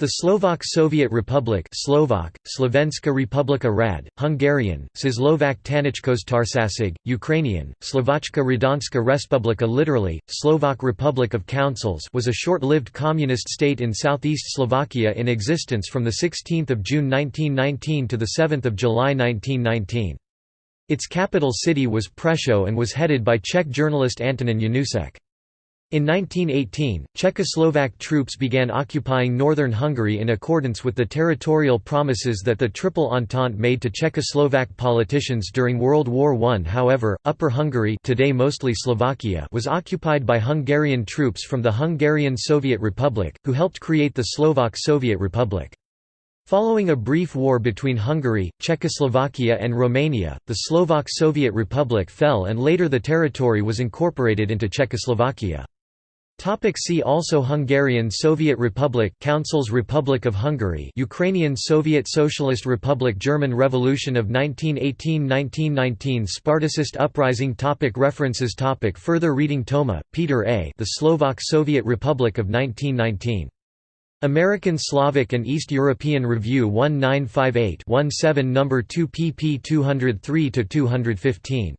The Slovak Soviet Republic Slovak, Slovenska Republika Rad, Hungarian, Czechoslovak Tanichkos Ukrainian, Slovačka Radonska Respublika literally, Slovak Republic of Councils was a short-lived communist state in southeast Slovakia in existence from 16 June 1919 to 7 July 1919. Its capital city was Prešov and was headed by Czech journalist Antonin Janoušek. In 1918, Czechoslovak troops began occupying northern Hungary in accordance with the territorial promises that the Triple Entente made to Czechoslovak politicians during World War I. However, Upper Hungary today mostly Slovakia was occupied by Hungarian troops from the Hungarian Soviet Republic, who helped create the Slovak Soviet Republic. Following a brief war between Hungary, Czechoslovakia and Romania, the Slovak Soviet Republic fell and later the territory was incorporated into Czechoslovakia. Topic see also Hungarian Soviet Republic Councils Republic of Hungary Ukrainian Soviet Socialist Republic German Revolution of 1918–1919 Spartacist Uprising topic References topic Further reading Toma, Peter A. The Slovak Soviet Republic of 1919. American Slavic and East European Review 1958-17 No. 2 pp 203–215.